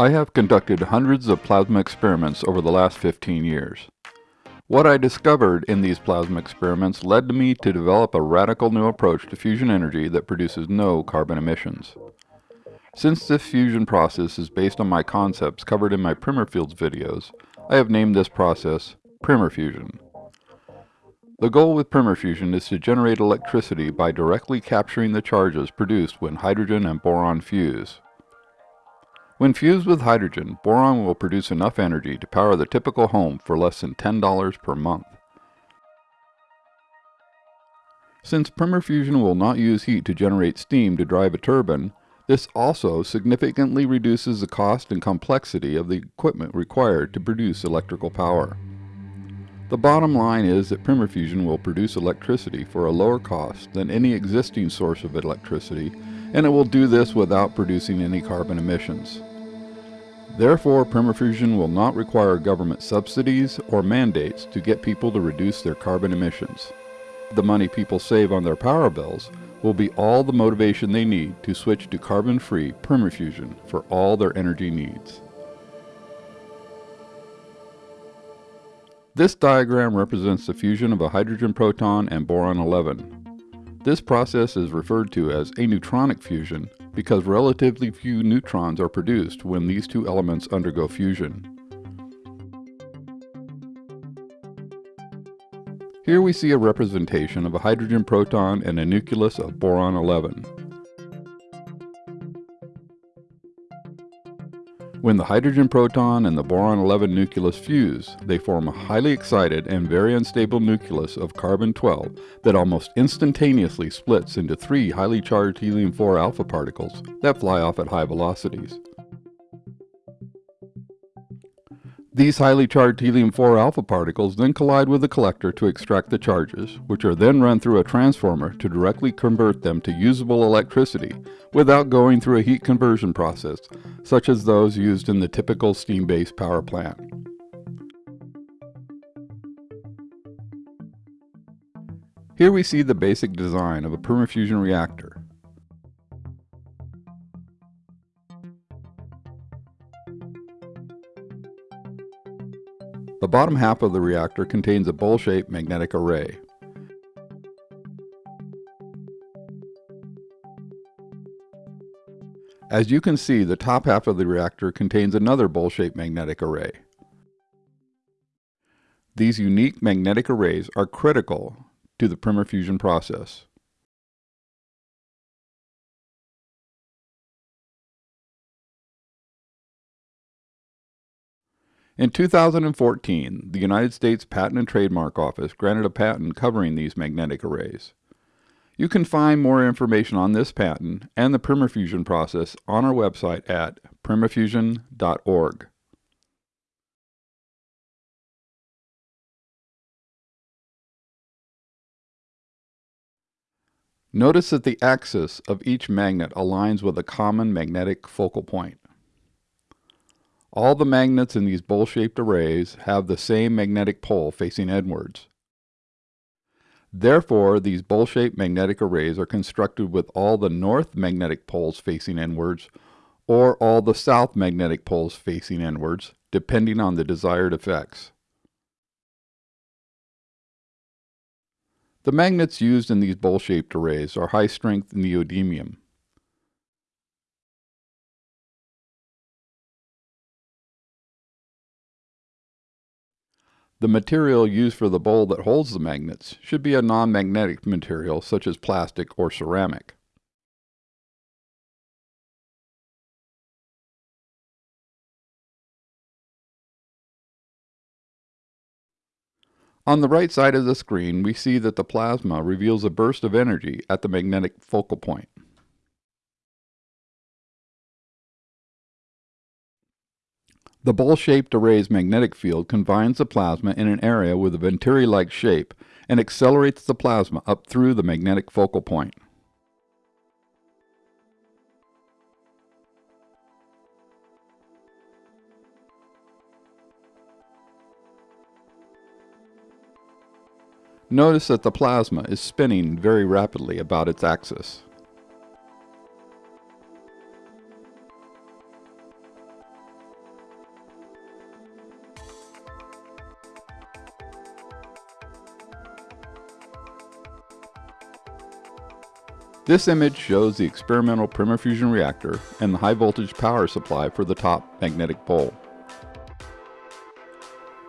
I have conducted hundreds of plasma experiments over the last 15 years. What I discovered in these plasma experiments led me to develop a radical new approach to fusion energy that produces no carbon emissions. Since this fusion process is based on my concepts covered in my Primer Fields videos, I have named this process Primer Fusion. The goal with Primer Fusion is to generate electricity by directly capturing the charges produced when hydrogen and boron fuse. When fused with hydrogen, boron will produce enough energy to power the typical home for less than $10 per month. Since Primer Fusion will not use heat to generate steam to drive a turbine, this also significantly reduces the cost and complexity of the equipment required to produce electrical power. The bottom line is that Primer Fusion will produce electricity for a lower cost than any existing source of electricity, and it will do this without producing any carbon emissions. Therefore, Primer Fusion will not require government subsidies or mandates to get people to reduce their carbon emissions. The money people save on their power bills will be all the motivation they need to switch to carbon-free Primer Fusion for all their energy needs. This diagram represents the fusion of a hydrogen proton and boron-11. This process is referred to as aneutronic fusion because relatively few neutrons are produced when these two elements undergo fusion. Here we see a representation of a hydrogen proton and a nucleus of boron-11. When the hydrogen proton and the boron-11 nucleus fuse, they form a highly excited and very unstable nucleus of carbon-12 that almost instantaneously splits into three highly charged helium-4 alpha particles that fly off at high velocities. These highly charged helium-4 alpha particles then collide with the collector to extract the charges, which are then run through a transformer to directly convert them to usable electricity without going through a heat conversion process, such as those used in the typical steam-based power plant. Here we see the basic design of a Primer-Fusion reactor. The bottom half of the reactor contains a bowl-shaped magnetic array. As you can see, the top half of the reactor contains another bowl-shaped magnetic array. These unique magnetic arrays are critical to the Primer fusion process. In 2014, the United States Patent and Trademark Office granted a patent covering these magnetic arrays. You can find more information on this patent and the Primerfusion process on our website at primerfusion.org. Notice that the axis of each magnet aligns with a common magnetic focal point. All the magnets in these bowl-shaped arrays have the same magnetic pole facing inwards. Therefore, these bowl-shaped magnetic arrays are constructed with all the north magnetic poles facing inwards or all the south magnetic poles facing inwards, depending on the desired effects. The magnets used in these bowl-shaped arrays are high-strength neodymium. The material used for the bowl that holds the magnets should be a non-magnetic material such as plastic or ceramic. On the right side of the screen, we see that the plasma reveals a burst of energy at the magnetic focal point. The bowl-shaped array's magnetic field confines the plasma in an area with a venturi-like shape and accelerates the plasma up through the magnetic focal point. Notice that the plasma is spinning very rapidly about its axis. This image shows the experimental primer Fusion reactor and the high voltage power supply for the top magnetic bowl.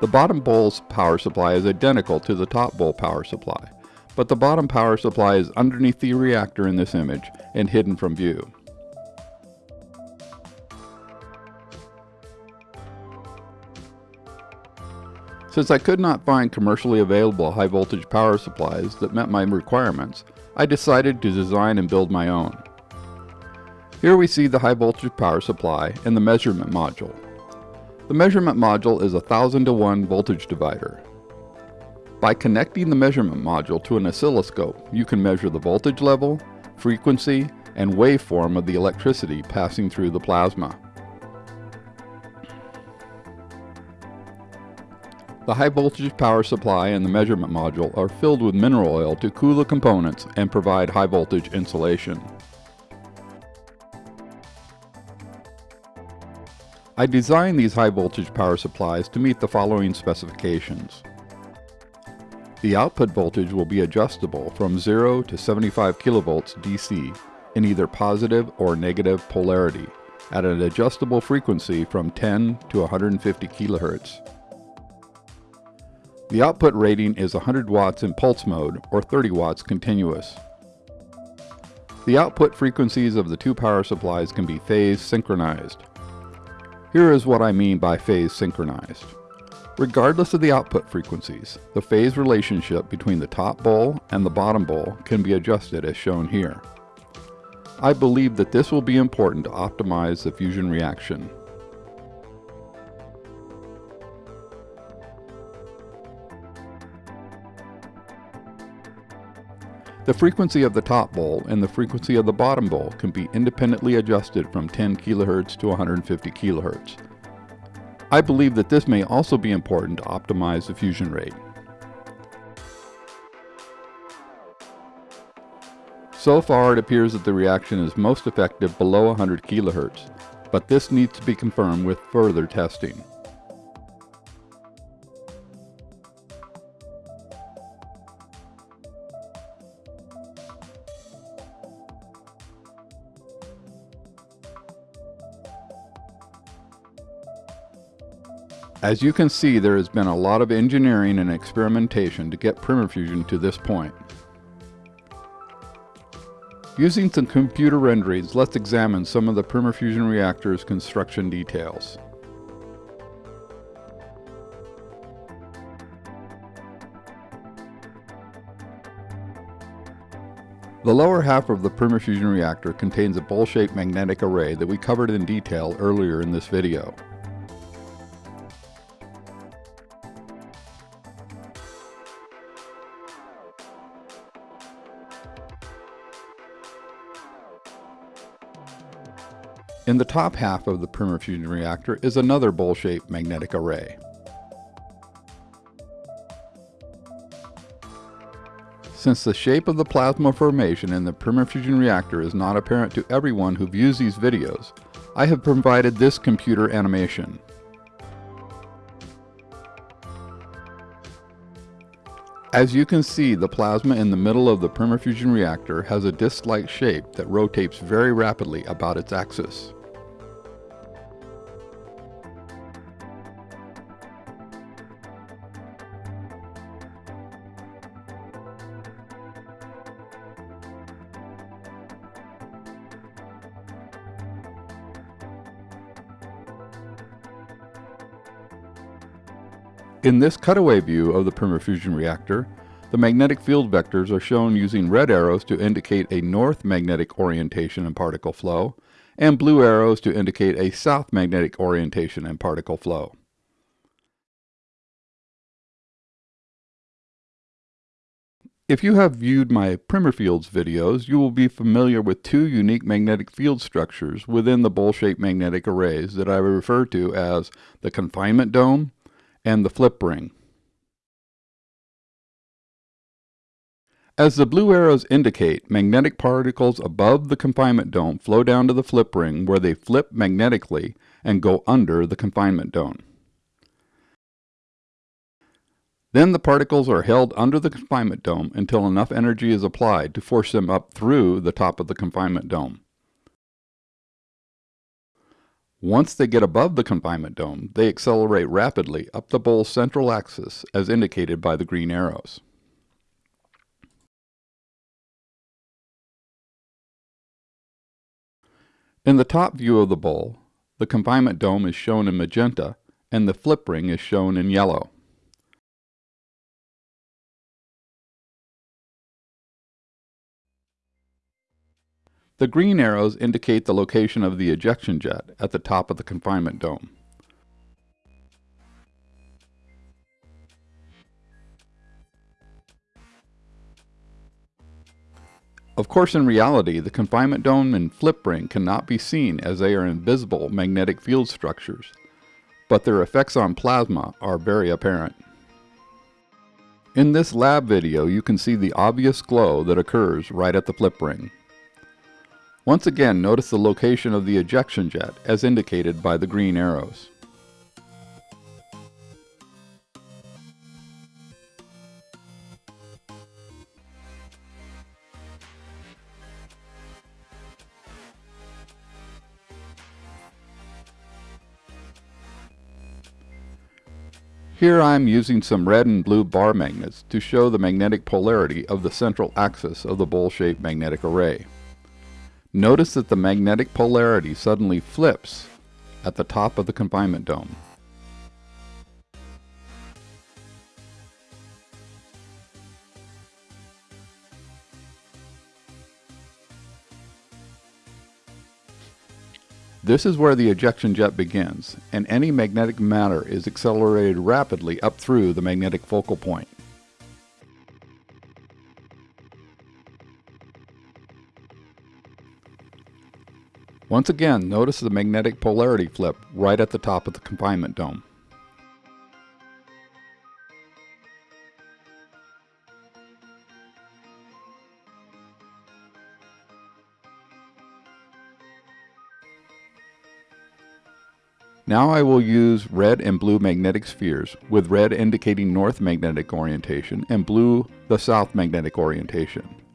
The bottom bowl's power supply is identical to the top bowl power supply, but the bottom power supply is underneath the reactor in this image and hidden from view. Since I could not find commercially available high voltage power supplies that met my requirements, I decided to design and build my own. Here we see the high voltage power supply and the measurement module. The measurement module is a 1000 to 1 voltage divider. By connecting the measurement module to an oscilloscope, you can measure the voltage level, frequency, and waveform of the electricity passing through the plasma. The high voltage power supply and the measurement module are filled with mineral oil to cool the components and provide high voltage insulation. I designed these high voltage power supplies to meet the following specifications. The output voltage will be adjustable from 0 to 75 kilovolts DC in either positive or negative polarity at an adjustable frequency from 10 to 150 kilohertz. The output rating is 100 watts in pulse mode or 30 watts continuous. The output frequencies of the two power supplies can be phase synchronized. Here is what I mean by phase synchronized. Regardless of the output frequencies, the phase relationship between the top bowl and the bottom bowl can be adjusted as shown here. I believe that this will be important to optimize the fusion reaction. The frequency of the top bowl and the frequency of the bottom bowl can be independently adjusted from 10 kHz to 150 kHz. I believe that this may also be important to optimize the fusion rate. So far it appears that the reaction is most effective below 100 kHz, but this needs to be confirmed with further testing. As you can see, there has been a lot of engineering and experimentation to get PrimerFusion to this point. Using some computer renderings, let's examine some of the PrimerFusion reactor's construction details. The lower half of the PrimerFusion reactor contains a bowl-shaped magnetic array that we covered in detail earlier in this video. In the top half of the PrimerFusion reactor is another bowl-shaped magnetic array. Since the shape of the plasma formation in the PrimerFusion reactor is not apparent to everyone who views these videos, I have provided this computer animation. As you can see, the plasma in the middle of the PrimerFusion reactor has a disc-like shape that rotates very rapidly about its axis. In this cutaway view of the PrimerFusion reactor, the magnetic field vectors are shown using red arrows to indicate a north magnetic orientation and particle flow, and blue arrows to indicate a south magnetic orientation and particle flow. If you have viewed my Primer Fields videos, you will be familiar with two unique magnetic field structures within the bowl-shaped magnetic arrays that I refer to as the confinement dome and the flip ring. As the blue arrows indicate, magnetic particles above the confinement dome flow down to the flip ring where they flip magnetically and go under the confinement dome. Then the particles are held under the confinement dome until enough energy is applied to force them up through the top of the confinement dome. Once they get above the confinement dome, they accelerate rapidly up the bowl's central axis as indicated by the green arrows. In the top view of the bowl, the confinement dome is shown in magenta and the flip ring is shown in yellow. The green arrows indicate the location of the ejection jet at the top of the confinement dome. Of course, in reality, the confinement dome and flip ring cannot be seen as they are invisible magnetic field structures, but their effects on plasma are very apparent. In this lab video, you can see the obvious glow that occurs right at the flip ring. Once again, notice the location of the ejection jet as indicated by the green arrows. Here I am using some red and blue bar magnets to show the magnetic polarity of the central axis of the bowl-shaped magnetic array. Notice that the magnetic polarity suddenly flips at the top of the confinement dome. This is where the ejection jet begins, and any magnetic matter is accelerated rapidly up through the magnetic focal point. Once again, notice the magnetic polarity flip right at the top of the confinement dome. Now I will use red and blue magnetic spheres, with red indicating north magnetic orientation and blue the south magnetic orientation.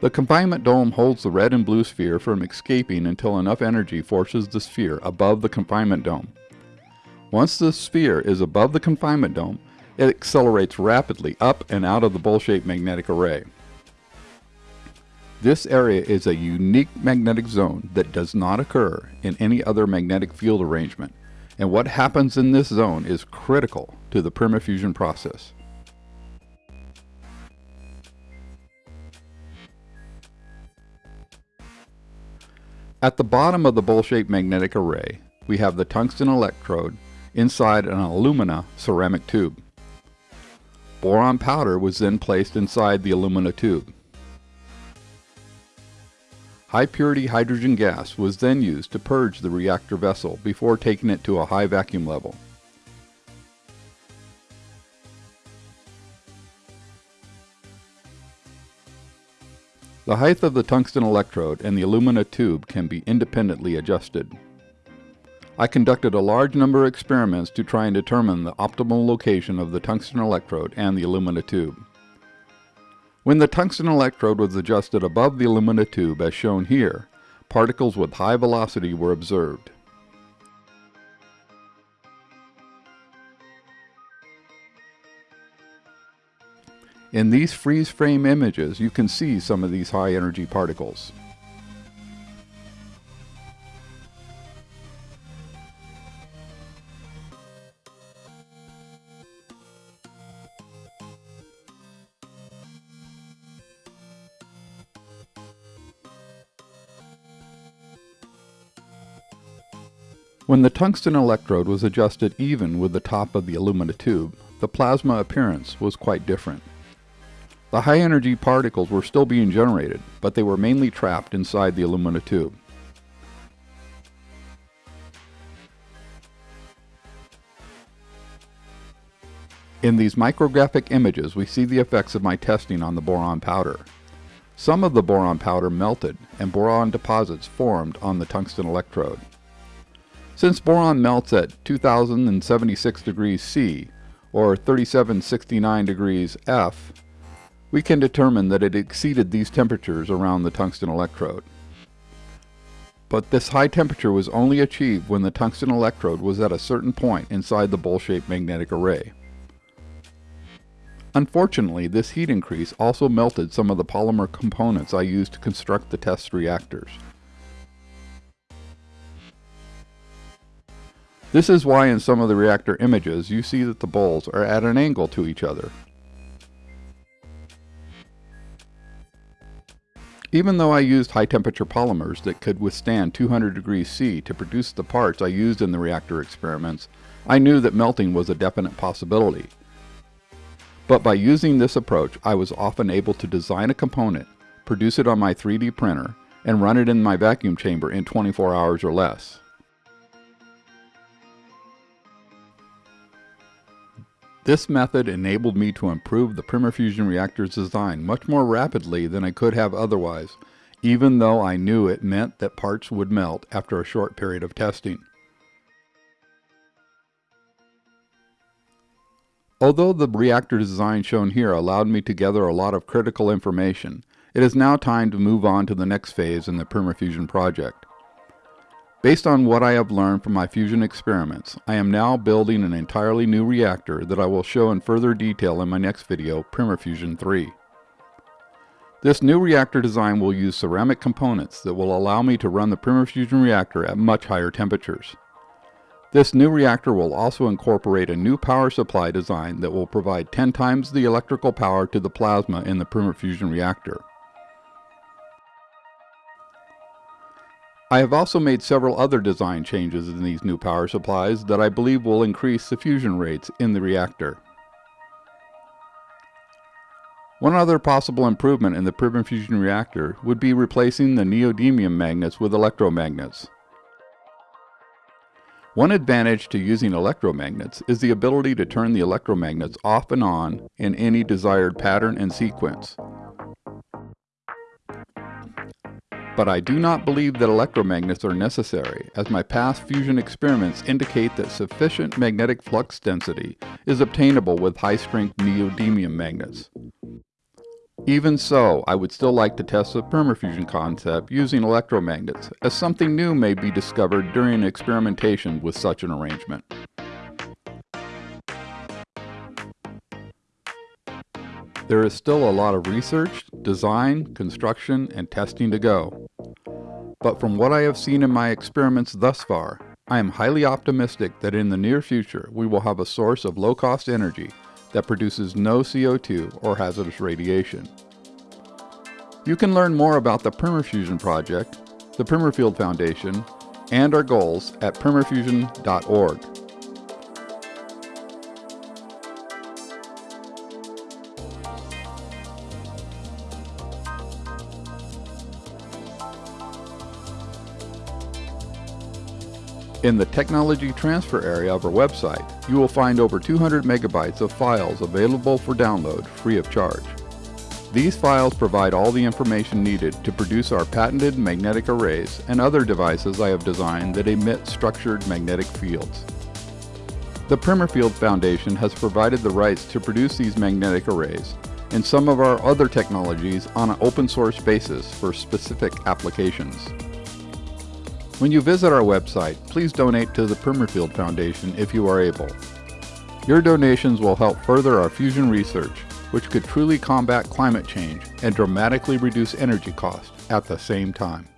The confinement dome holds the red and blue sphere from escaping until enough energy forces the sphere above the confinement dome. Once the sphere is above the confinement dome, it accelerates rapidly up and out of the bowl-shaped magnetic array. This area is a unique magnetic zone that does not occur in any other magnetic field arrangement, and what happens in this zone is critical to the Primer Fusion process. At the bottom of the bowl-shaped magnetic array, we have the tungsten electrode inside an alumina ceramic tube. Boron powder was then placed inside the alumina tube. High purity hydrogen gas was then used to purge the reactor vessel before taking it to a high vacuum level. The height of the tungsten electrode and the alumina tube can be independently adjusted. I conducted a large number of experiments to try and determine the optimal location of the tungsten electrode and the alumina tube. When the tungsten electrode was adjusted above the alumina tube as shown here, particles with high velocity were observed. In these freeze frame images, you can see some of these high energy particles. When the tungsten electrode was adjusted even with the top of the alumina tube, the plasma appearance was quite different. The high energy particles were still being generated, but they were mainly trapped inside the alumina tube. In these micrographic images, we see the effects of my testing on the boron powder. Some of the boron powder melted and boron deposits formed on the tungsten electrode. Since boron melts at 2076 degrees C, or 3769 degrees F, we can determine that it exceeded these temperatures around the tungsten electrode. But this high temperature was only achieved when the tungsten electrode was at a certain point inside the bowl-shaped magnetic array. Unfortunately, this heat increase also melted some of the polymer components I used to construct the test reactors. This is why in some of the reactor images you see that the bowls are at an angle to each other. Even though I used high temperature polymers that could withstand 200 degrees C to produce the parts I used in the reactor experiments, I knew that melting was a definite possibility. But by using this approach, I was often able to design a component, produce it on my 3D printer, and run it in my vacuum chamber in 24 hours or less. This method enabled me to improve the Primer-Fusion reactor's design much more rapidly than I could have otherwise, even though I knew it meant that parts would melt after a short period of testing. Although the reactor design shown here allowed me to gather a lot of critical information, it is now time to move on to the next phase in the Primer-Fusion project. Based on what I have learned from my fusion experiments, I am now building an entirely new reactor that I will show in further detail in my next video, Primer-Fusion 3. This new reactor design will use ceramic components that will allow me to run the Primer-Fusion reactor at much higher temperatures. This new reactor will also incorporate a new power supply design that will provide 10 times the electrical power to the plasma in the Primer-Fusion reactor. I have also made several other design changes in these new power supplies that I believe will increase the fusion rates in the reactor. One other possible improvement in the Primer Fusion reactor would be replacing the neodymium magnets with electromagnets. One advantage to using electromagnets is the ability to turn the electromagnets off and on in any desired pattern and sequence, but I do not believe that electromagnets are necessary, as my past fusion experiments indicate that sufficient magnetic flux density is obtainable with high-strength neodymium magnets. Even so, I would still like to test the Primer-Fusion concept using electromagnets, as something new may be discovered during experimentation with such an arrangement. There is still a lot of research, design, construction, and testing to go. But from what I have seen in my experiments thus far, I am highly optimistic that in the near future we will have a source of low-cost energy that produces no CO2 or hazardous radiation. You can learn more about the Primer-Fusion project, the Primerfield Foundation, and our goals at primerfusion.org. In the Technology Transfer area of our website, you will find over 200 megabytes of files available for download free of charge. These files provide all the information needed to produce our patented magnetic arrays and other devices I have designed that emit structured magnetic fields. The Primerfield Foundation has provided the rights to produce these magnetic arrays and some of our other technologies on an open source basis for specific applications. When you visit our website, please donate to the Primerfield Foundation if you are able. Your donations will help further our fusion research, which could truly combat climate change and dramatically reduce energy costs at the same time.